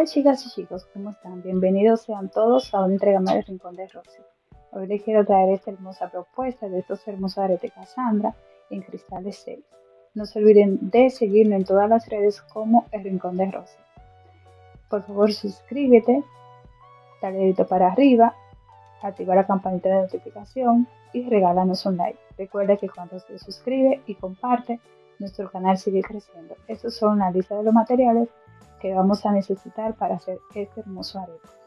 Hola chicas y chicos, ¿cómo están? Bienvenidos sean todos a una entrega más del Rincón de Rosy. Hoy les quiero traer esta hermosa propuesta de estos hermosos aretes Cassandra en cristales 6. No se olviden de seguirme en todas las redes como el Rincón de Rosy. Por favor suscríbete, dale dedito para arriba, activa la campanita de notificación y regálanos un like. Recuerda que cuando se suscribe y comparte, nuestro canal sigue creciendo. Estos son la lista de los materiales que vamos a necesitar para hacer este hermoso arete.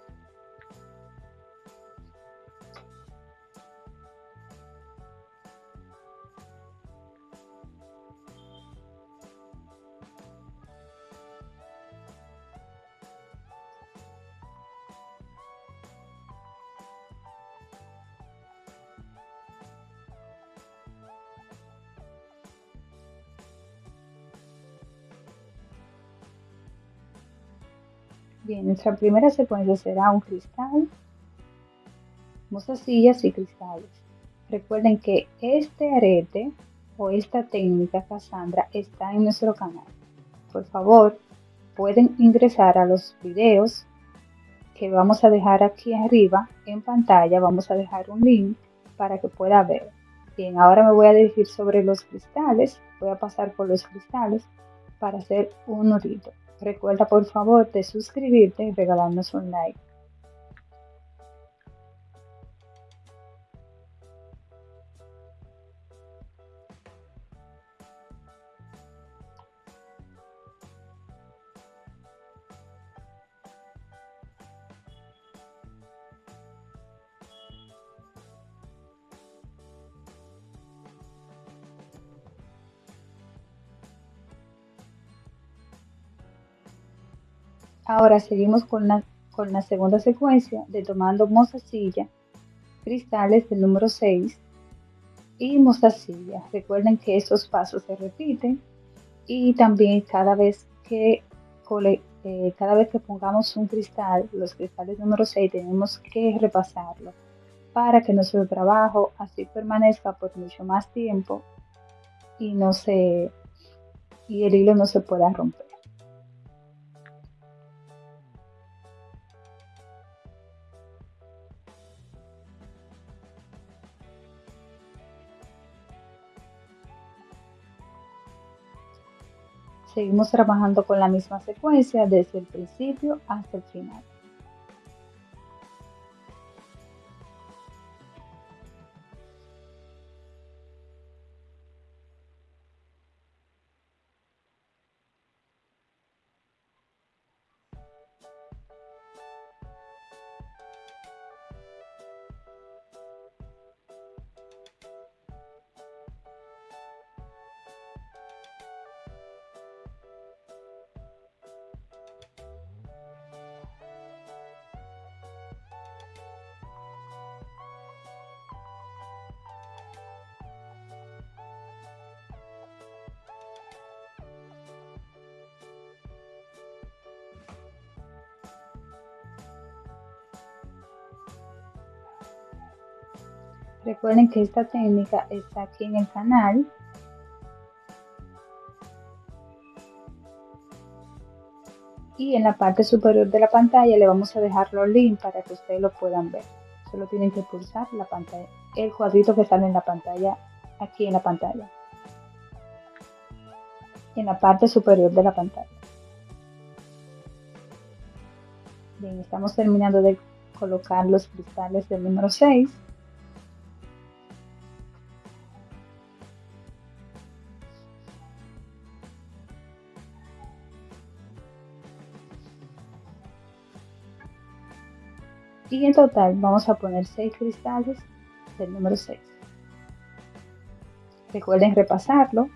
Bien, nuestra primera secuencia será un cristal, mostacillas y cristales. Recuerden que este arete o esta técnica Cassandra está en nuestro canal. Por favor, pueden ingresar a los videos que vamos a dejar aquí arriba en pantalla. Vamos a dejar un link para que pueda ver. Bien, ahora me voy a dirigir sobre los cristales. Voy a pasar por los cristales para hacer un nudito. Recuerda por favor de suscribirte y regalarnos un like. Ahora seguimos con la, con la segunda secuencia de tomando mostacilla, cristales del número 6 y mostacilla. Recuerden que estos pasos se repiten y también cada vez que eh, cada vez que pongamos un cristal, los cristales número 6, tenemos que repasarlo para que nuestro trabajo así permanezca por mucho más tiempo y no se y el hilo no se pueda romper. Seguimos trabajando con la misma secuencia desde el principio hasta el final. Recuerden que esta técnica está aquí en el canal. Y en la parte superior de la pantalla le vamos a dejar los links para que ustedes lo puedan ver. Solo tienen que pulsar la pantalla, el cuadrito que sale en la pantalla, aquí en la pantalla. En la parte superior de la pantalla. Bien, estamos terminando de colocar los cristales del número 6. Y en total vamos a poner 6 cristales del número 6. Recuerden repasarlo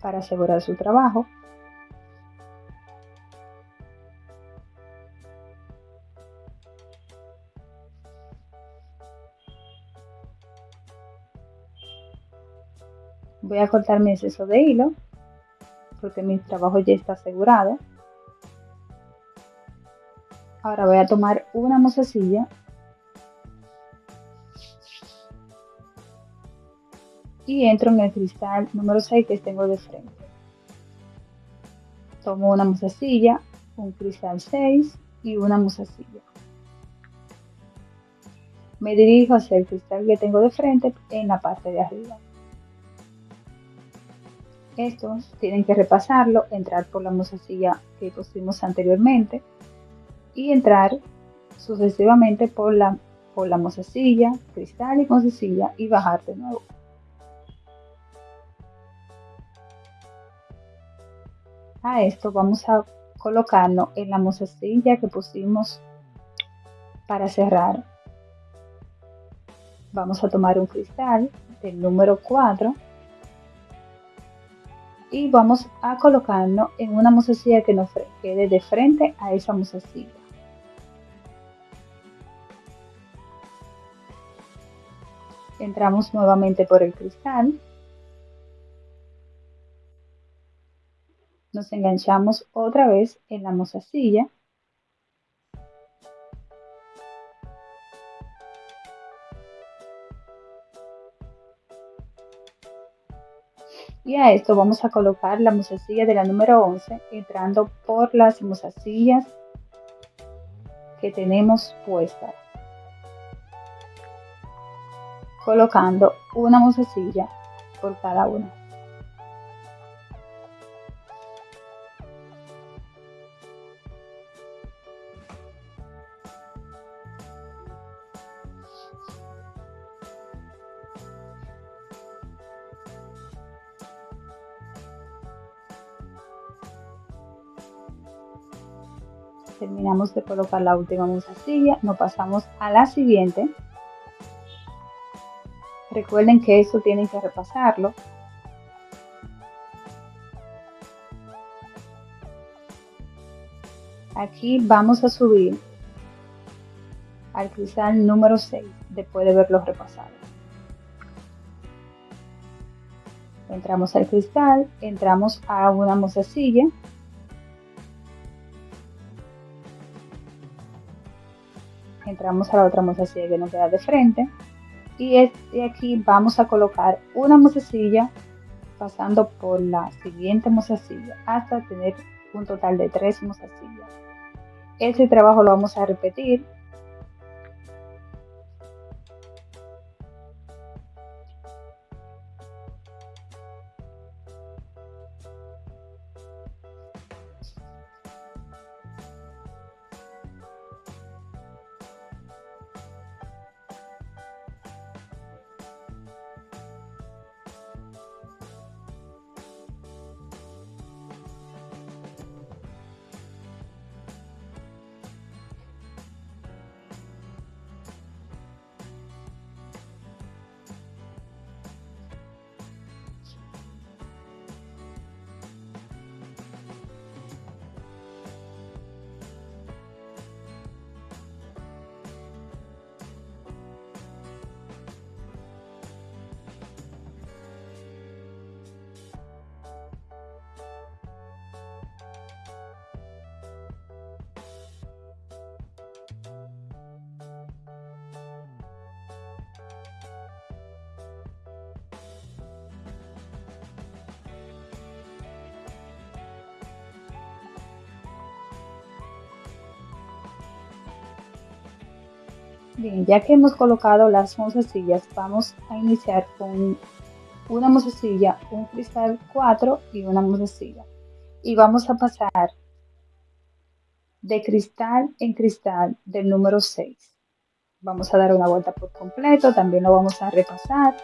para asegurar su trabajo. Voy a cortar mi exceso de hilo porque mi trabajo ya está asegurado. Ahora voy a tomar una mozasilla y entro en el cristal número 6 que tengo de frente. tomo una musacilla, un cristal 6 y una musacilla. Me dirijo hacia el cristal que tengo de frente en la parte de arriba. Estos tienen que repasarlo, entrar por la musacilla que pusimos anteriormente y entrar sucesivamente por la, por la mozasilla, cristal y mozasilla y bajar de nuevo. A esto vamos a colocarlo en la mozasilla que pusimos para cerrar. Vamos a tomar un cristal del número 4 y vamos a colocarlo en una mozasilla que nos quede de frente a esa mozasilla. Entramos nuevamente por el cristal, nos enganchamos otra vez en la mozasilla y a esto vamos a colocar la mozasilla de la número 11 entrando por las mozasillas que tenemos puestas colocando una musacilla por cada una. terminamos de colocar la última musacilla, nos pasamos a la siguiente Recuerden que eso tienen que repasarlo. Aquí vamos a subir al cristal número 6 después de verlo repasado. Entramos al cristal, entramos a una mozasilla entramos a la otra mozasilla que nos queda de frente y aquí vamos a colocar una mozasilla pasando por la siguiente mozasilla hasta tener un total de tres mozasillas. Ese trabajo lo vamos a repetir Bien, ya que hemos colocado las mozasillas, vamos a iniciar con una mozasilla, un cristal 4 y una mozasilla. Y vamos a pasar de cristal en cristal del número 6. Vamos a dar una vuelta por completo, también lo vamos a repasar.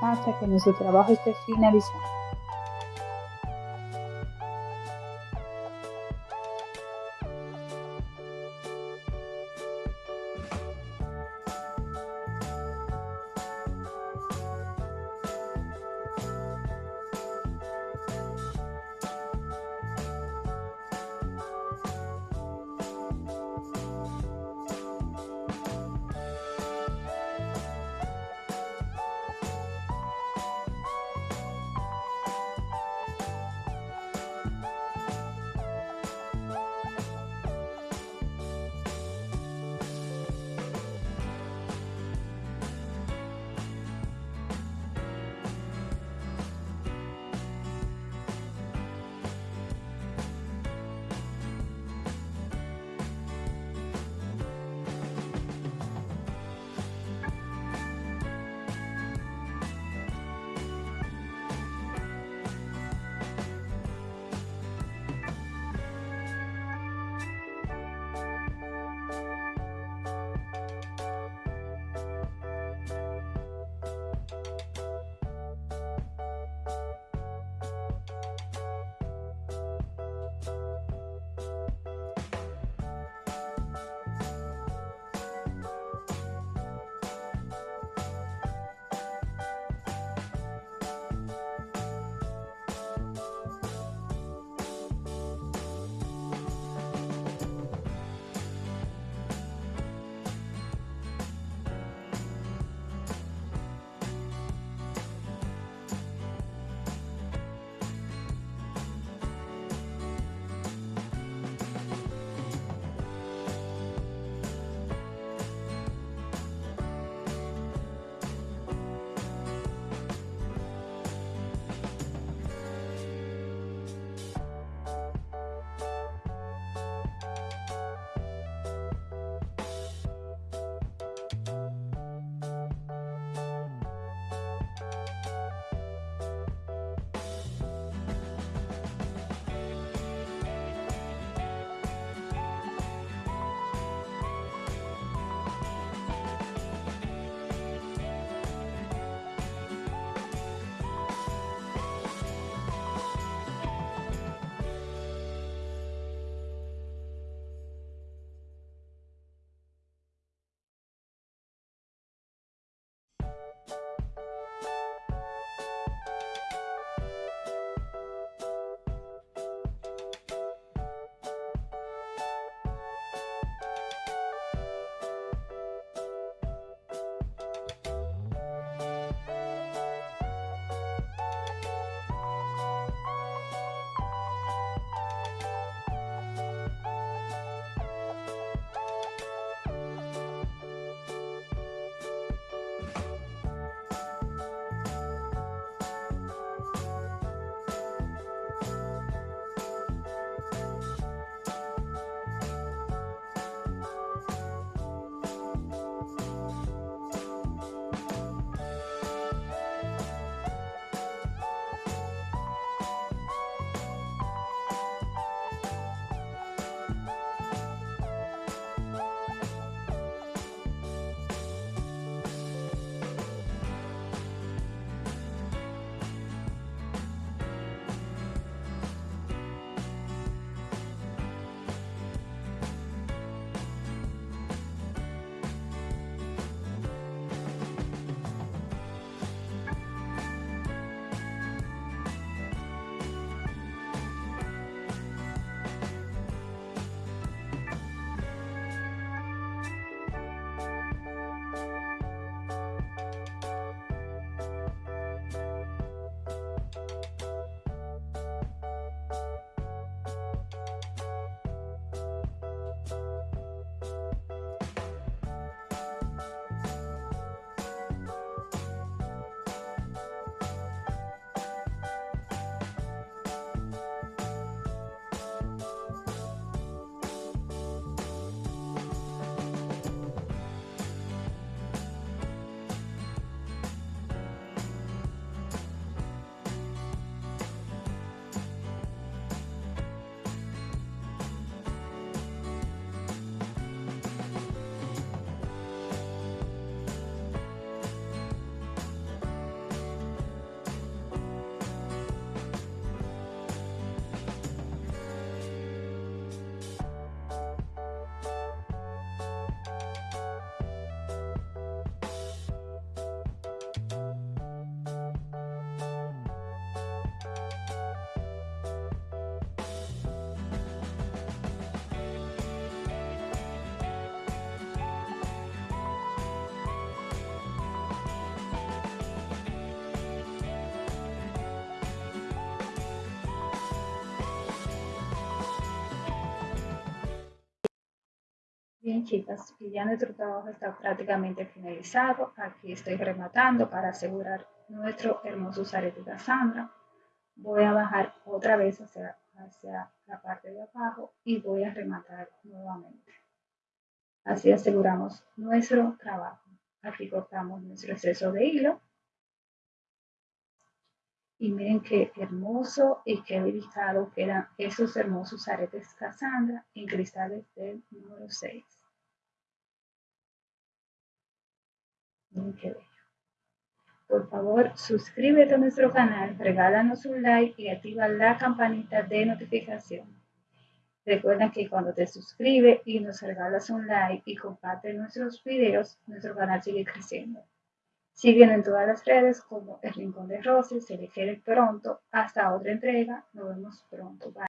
Hasta que nuestro trabajo esté finalizado. Bien chicas, y ya nuestro trabajo está prácticamente finalizado. Aquí estoy rematando para asegurar nuestro hermoso arete de Cassandra. Voy a bajar otra vez hacia, hacia la parte de abajo y voy a rematar nuevamente. Así aseguramos nuestro trabajo. Aquí cortamos nuestro exceso de hilo. Y miren qué hermoso y qué delicado quedan esos hermosos aretes Cassandra en cristales del número 6. Bello. Por favor, suscríbete a nuestro canal, regálanos un like y activa la campanita de notificación. Recuerda que cuando te suscribes y nos regalas un like y compartes nuestros videos, nuestro canal sigue creciendo. Síguenos en todas las redes como El Rincón de Rosy, se le quiere pronto. Hasta otra entrega. Nos vemos pronto. Bye.